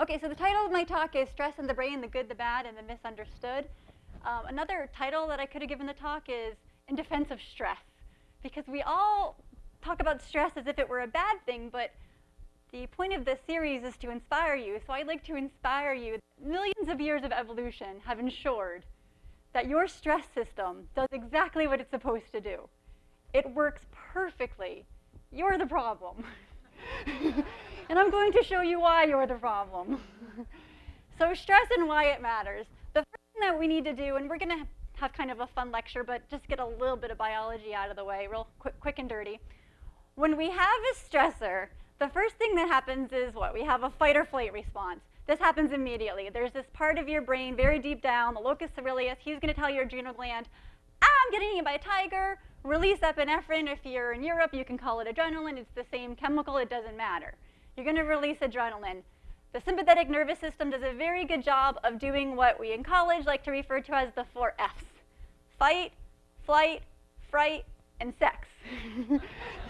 Okay, so the title of my talk is Stress in the Brain, the Good, the Bad, and the Misunderstood. Um, another title that I could have given the talk is In Defense of Stress, because we all talk about stress as if it were a bad thing, but the point of this series is to inspire you. So I'd like to inspire you. Millions of years of evolution have ensured that your stress system does exactly what it's supposed to do. It works perfectly. You're the problem. and I'm going to show you why you're the problem. so stress and why it matters. The first thing that we need to do, and we're going to have kind of a fun lecture, but just get a little bit of biology out of the way, real quick, quick and dirty. When we have a stressor, the first thing that happens is what? We have a fight or flight response. This happens immediately. There's this part of your brain very deep down, the locus coeruleus. He's going to tell your adrenal gland, ah, I'm getting eaten by a tiger. Release epinephrine. If you're in Europe, you can call it adrenaline. It's the same chemical. It doesn't matter. You're going to release adrenaline. The sympathetic nervous system does a very good job of doing what we in college like to refer to as the four F's. Fight, flight, fright, and sex.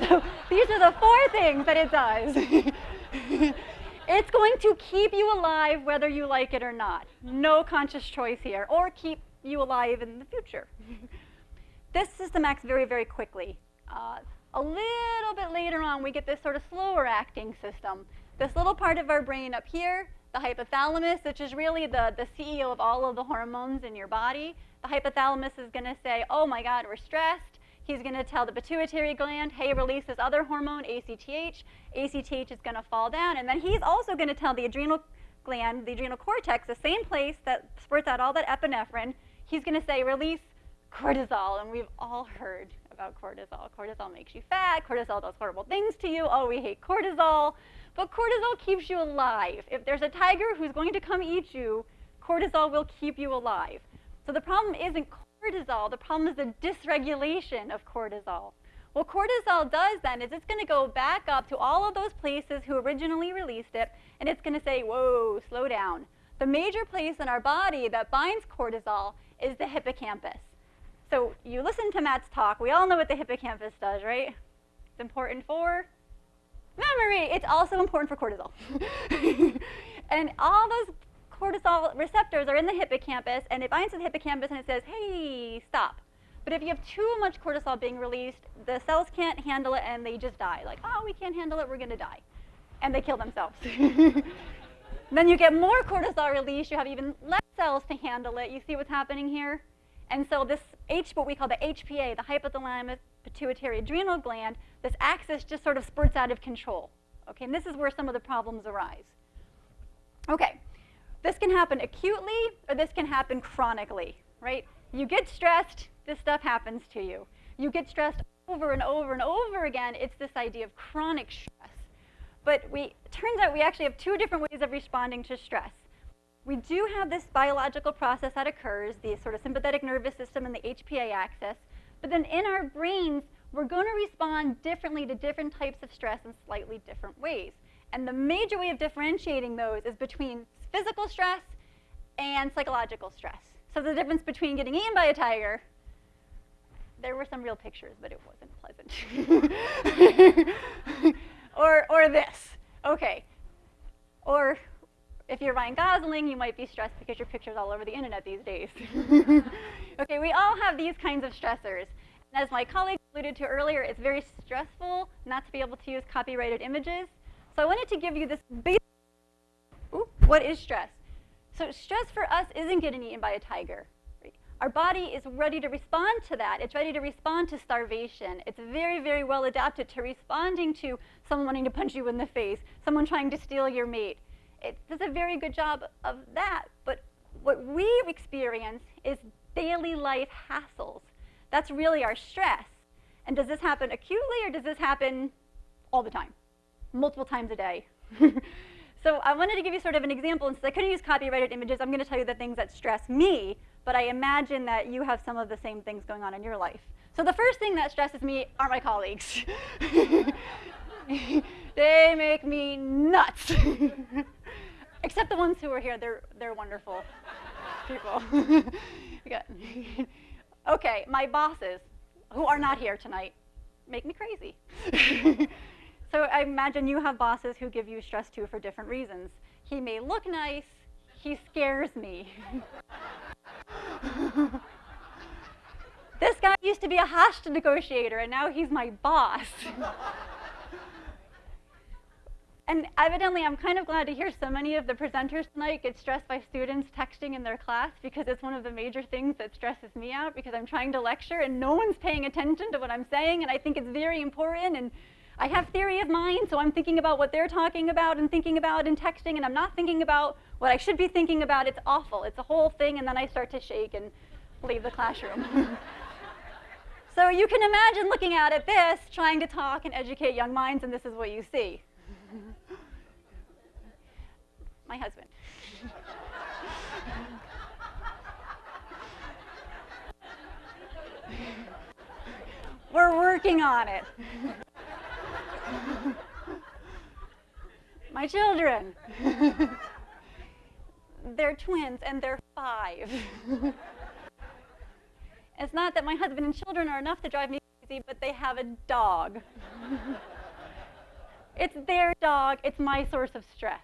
so these are the four things that it does. it's going to keep you alive whether you like it or not. No conscious choice here. Or keep you alive in the future. this system acts very, very quickly. Uh, a little bit later on, we get this sort of slower acting system. This little part of our brain up here, the hypothalamus, which is really the, the CEO of all of the hormones in your body. The hypothalamus is going to say, oh my God, we're stressed. He's going to tell the pituitary gland, hey, release this other hormone, ACTH. ACTH is going to fall down. And then he's also going to tell the adrenal gland, the adrenal cortex, the same place that spurts out all that epinephrine, he's going to say, release cortisol. And we've all heard about cortisol. Cortisol makes you fat. Cortisol does horrible things to you. Oh, we hate cortisol. But cortisol keeps you alive. If there's a tiger who's going to come eat you, cortisol will keep you alive. So the problem isn't cortisol. The problem is the dysregulation of cortisol. What cortisol does then is it's going to go back up to all of those places who originally released it, and it's going to say, whoa, slow down. The major place in our body that binds cortisol is the hippocampus. So you listen to Matt's talk. We all know what the hippocampus does, right? It's important for memory. It's also important for cortisol. and all those cortisol receptors are in the hippocampus, and it binds to the hippocampus and it says, hey, stop. But if you have too much cortisol being released, the cells can't handle it and they just die. Like, oh, we can't handle it, we're going to die. And they kill themselves. then you get more cortisol release, you have even less cells to handle it. You see what's happening here? And so this H, what we call the HPA, the hypothalamus pituitary adrenal gland, this axis just sort of spurts out of control. Okay, and this is where some of the problems arise. Okay, this can happen acutely or this can happen chronically, right? You get stressed, this stuff happens to you. You get stressed over and over and over again, it's this idea of chronic stress. But we, turns out we actually have two different ways of responding to stress we do have this biological process that occurs, the sort of sympathetic nervous system and the HPA axis, but then in our brains, we're going to respond differently to different types of stress in slightly different ways. And the major way of differentiating those is between physical stress and psychological stress. So the difference between getting eaten by a tiger, there were some real pictures, but it wasn't pleasant. or, or this, okay. Or if you're Ryan Gosling, you might be stressed because your picture's all over the internet these days. okay, we all have these kinds of stressors. And as my colleague alluded to earlier, it's very stressful not to be able to use copyrighted images. So I wanted to give you this basic, ooh, what is stress? So stress for us isn't getting eaten by a tiger. Our body is ready to respond to that. It's ready to respond to starvation. It's very, very well adapted to responding to someone wanting to punch you in the face, someone trying to steal your mate it does a very good job of that. But what we experience is daily life hassles. That's really our stress. And does this happen acutely or does this happen all the time, multiple times a day? so I wanted to give you sort of an example. And since I couldn't use copyrighted images, I'm going to tell you the things that stress me, but I imagine that you have some of the same things going on in your life. So the first thing that stresses me are my colleagues. they make me nuts. Except the ones who are here, they're, they're wonderful people. okay, my bosses, who are not here tonight, make me crazy. so I imagine you have bosses who give you stress too for different reasons. He may look nice, he scares me. this guy used to be a hostage negotiator, and now he's my boss. And evidently, I'm kind of glad to hear so many of the presenters tonight get stressed by students texting in their class because it's one of the major things that stresses me out because I'm trying to lecture and no one's paying attention to what I'm saying, and I think it's very important. And I have theory of mind, so I'm thinking about what they're talking about and thinking about and texting, and I'm not thinking about what I should be thinking about. It's awful. It's a whole thing, and then I start to shake and leave the classroom. so you can imagine looking at it this, trying to talk and educate young minds, and this is what you see. My husband. We're working on it. My children. they're twins and they're five. it's not that my husband and children are enough to drive me crazy, but they have a dog. it's their dog, it's my source of stress.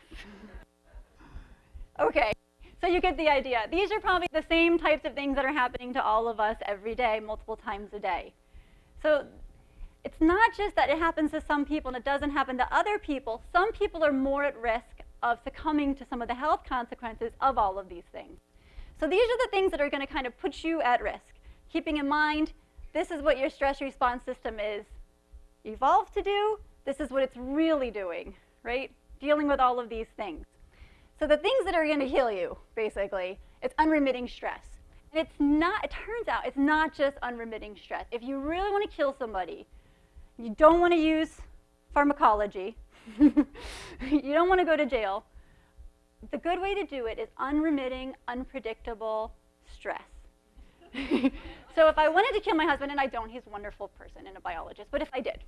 okay, so you get the idea. These are probably the same types of things that are happening to all of us every day, multiple times a day. So it's not just that it happens to some people and it doesn't happen to other people. Some people are more at risk of succumbing to some of the health consequences of all of these things. So these are the things that are going to kind of put you at risk. Keeping in mind, this is what your stress response system is evolved to do. This is what it's really doing, right? Dealing with all of these things. So the things that are going to heal you, basically, it's unremitting stress. And it's not, it turns out, it's not just unremitting stress. If you really want to kill somebody, you don't want to use pharmacology, you don't want to go to jail. The good way to do it is unremitting, unpredictable stress. so if I wanted to kill my husband, and I don't, he's a wonderful person and a biologist, but if I did,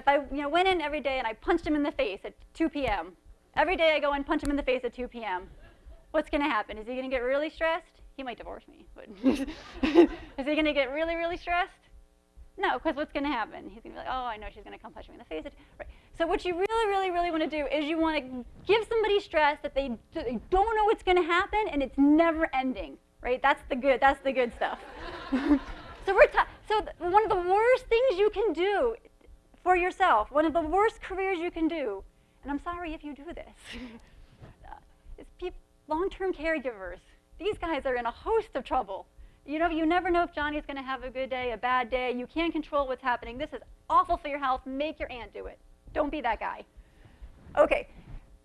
if I you know, went in every day and I punched him in the face at 2 p.m., every day I go and punch him in the face at 2 p.m., what's going to happen? Is he going to get really stressed? He might divorce me, but is he going to get really, really stressed? No, because what's going to happen? He's going to be like, oh, I know she's going to come punch me in the face. Right. So what you really, really, really want to do is you want to give somebody stress that they, they don't know what's going to happen and it's never ending, right? That's the good. That's the good stuff. so we're so one of the worst things you can do for yourself, one of the worst careers you can do, and I'm sorry if you do this, is long-term caregivers. These guys are in a host of trouble. You know, you never know if Johnny's going to have a good day, a bad day. You can't control what's happening. This is awful for your health. Make your aunt do it. Don't be that guy. Okay,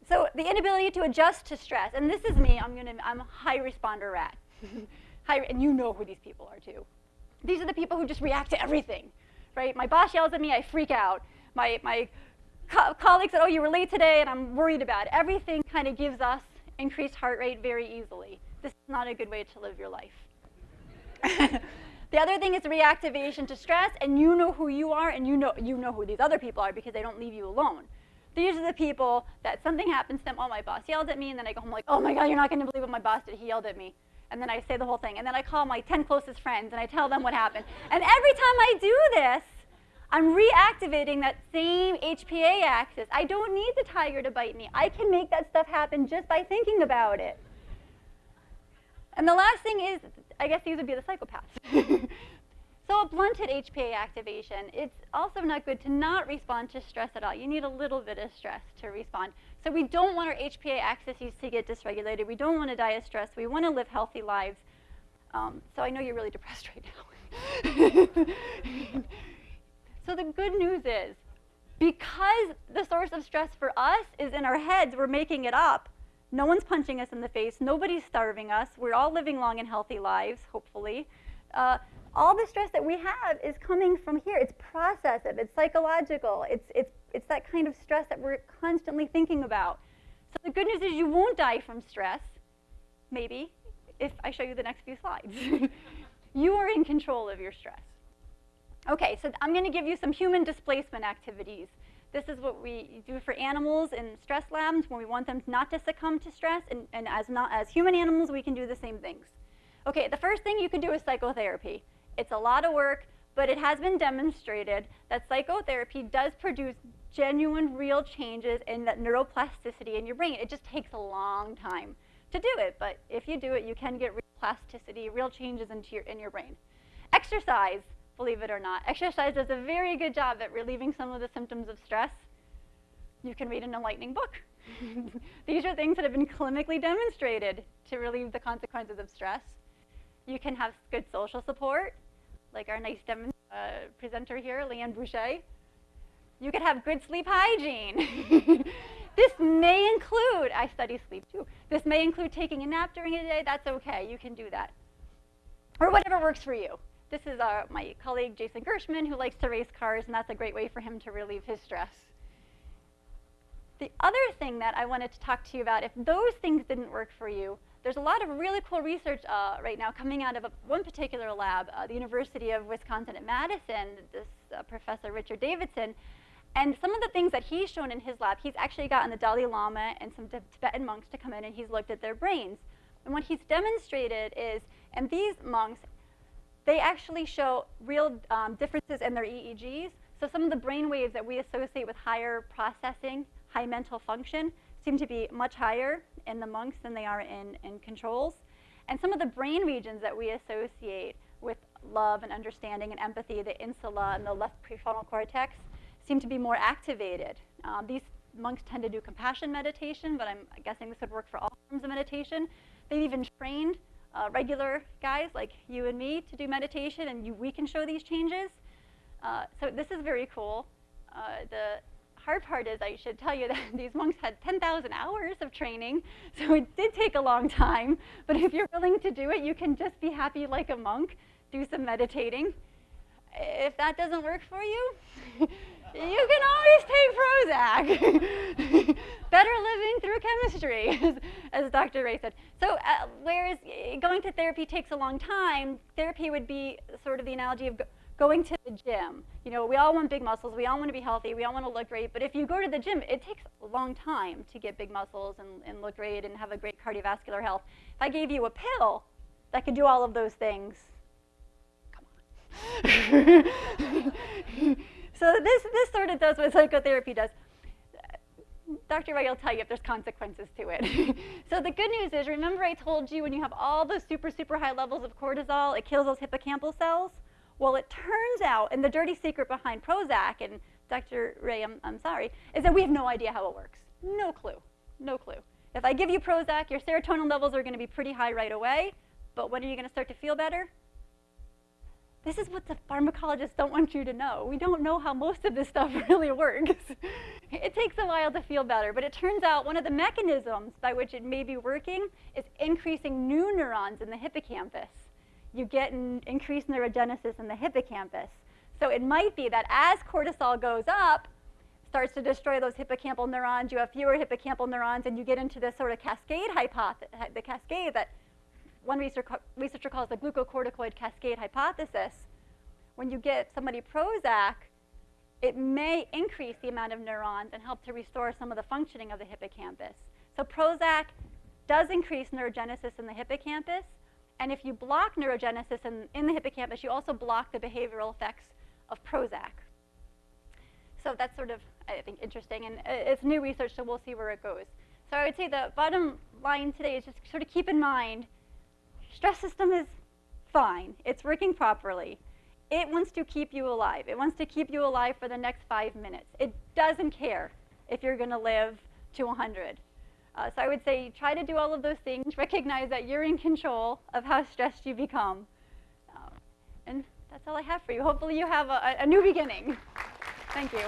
so the inability to adjust to stress, and this is me. I'm gonna. I'm a high responder rat. high, and you know who these people are too. These are the people who just react to everything, right? My boss yells at me, I freak out. My my co colleague said, "Oh, you were late today," and I'm worried about it. everything. Kind of gives us increased heart rate very easily. This is not a good way to live your life. the other thing is reactivation to stress, and you know who you are, and you know, you know who these other people are because they don't leave you alone. These are the people that something happens to them, oh, my boss yelled at me, and then I go home like, oh my God, you're not gonna believe what my boss did, he yelled at me. And then I say the whole thing, and then I call my 10 closest friends, and I tell them what happened. And every time I do this, I'm reactivating that same HPA axis. I don't need the tiger to bite me. I can make that stuff happen just by thinking about it. And the last thing is, I guess these would be the psychopaths. so a blunted HPA activation, it's also not good to not respond to stress at all. You need a little bit of stress to respond. So we don't want our HPA axis to get dysregulated. We don't want to die of stress. We want to live healthy lives. Um, so I know you're really depressed right now. so the good news is, because the source of stress for us is in our heads, we're making it up, no one's punching us in the face. Nobody's starving us. We're all living long and healthy lives, hopefully. Uh, all the stress that we have is coming from here. It's processive. It's psychological. It's, it's, it's that kind of stress that we're constantly thinking about. So the good news is you won't die from stress, maybe, if I show you the next few slides. you are in control of your stress. Okay, so I'm going to give you some human displacement activities this is what we do for animals in stress labs when we want them not to succumb to stress, and, and as, not, as human animals, we can do the same things. Okay, the first thing you can do is psychotherapy. It's a lot of work, but it has been demonstrated that psychotherapy does produce genuine, real changes in that neuroplasticity in your brain. It just takes a long time to do it, but if you do it, you can get real plasticity, real changes into your, in your brain. Exercise, believe it or not. Exercise does a very good job at relieving some of the symptoms of stress. You can read an enlightening book. These are things that have been clinically demonstrated to relieve the consequences of stress. You can have good social support, like our nice uh, presenter here, Leanne Boucher. You could have good sleep hygiene. this may include, I study sleep too, this may include taking a nap during the day. That's okay, you can do that. Or whatever works for you. This is uh, my colleague Jason Gershman who likes to race cars, and that's a great way for him to relieve his stress. The other thing that I wanted to talk to you about, if those things didn't work for you, there's a lot of really cool research uh, right now coming out of a, one particular lab, uh, the University of Wisconsin at Madison, this uh, professor Richard Davidson. And some of the things that he's shown in his lab, he's actually gotten the Dalai Lama and some Tibetan monks to come in and he's looked at their brains. And what he's demonstrated is, and these monks, they actually show real um, differences in their EEGs. So some of the brain waves that we associate with higher processing high mental function seem to be much higher in the monks than they are in, in controls. And some of the brain regions that we associate with love and understanding and empathy, the insula and the left prefrontal cortex, seem to be more activated. Um, these monks tend to do compassion meditation, but I'm guessing this would work for all forms of meditation. They've even trained uh, regular guys like you and me to do meditation, and you, we can show these changes. Uh, so this is very cool. Uh, the hard part is I should tell you that these monks had 10,000 hours of training, so it did take a long time. But if you're willing to do it, you can just be happy like a monk, do some meditating. If that doesn't work for you, you can always take Prozac. Better living through chemistry, as, as, Dr. Ray said. So uh, whereas going to therapy takes a long time, therapy would be sort of the analogy of going to the gym. You know, we all want big muscles, we all want to be healthy, we all want to look great, but if you go to the gym, it takes a long time to get big muscles and, and look great and have a great cardiovascular health. If I gave you a pill that could do all of those things, come on. so this, this sort of does what psychotherapy does. Dr. Ray will tell you if there's consequences to it. so the good news is, remember I told you when you have all those super, super high levels of cortisol, it kills those hippocampal cells? Well, it turns out, and the dirty secret behind Prozac, and Dr. Ray, I'm, I'm sorry, is that we have no idea how it works. No clue. No clue. If I give you Prozac, your serotonin levels are going to be pretty high right away, but when are you going to start to feel better? This is what the pharmacologists don't want you to know. We don't know how most of this stuff really works. it takes a while to feel better, but it turns out one of the mechanisms by which it may be working is increasing new neurons in the hippocampus you get an increased neurogenesis in the hippocampus. So it might be that as cortisol goes up, starts to destroy those hippocampal neurons, you have fewer hippocampal neurons, and you get into this sort of cascade hypothesis, the cascade that one researcher, calls the glucocorticoid cascade hypothesis. When you get somebody Prozac, it may increase the amount of neurons and help to restore some of the functioning of the hippocampus. So Prozac does increase neurogenesis in the hippocampus, and if you block neurogenesis in, in the hippocampus, you also block the behavioral effects of Prozac. So that's sort of, I think, interesting. And it's new research, so we'll see where it goes. So I would say the bottom line today is just sort of keep in mind, stress system is fine. It's working properly. It wants to keep you alive. It wants to keep you alive for the next five minutes. It doesn't care if you're going to live to 100. Uh, so I would say try to do all of those things. Recognize that you're in control of how stressed you become. Uh, and that's all I have for you. Hopefully you have a, a new beginning. Thank you.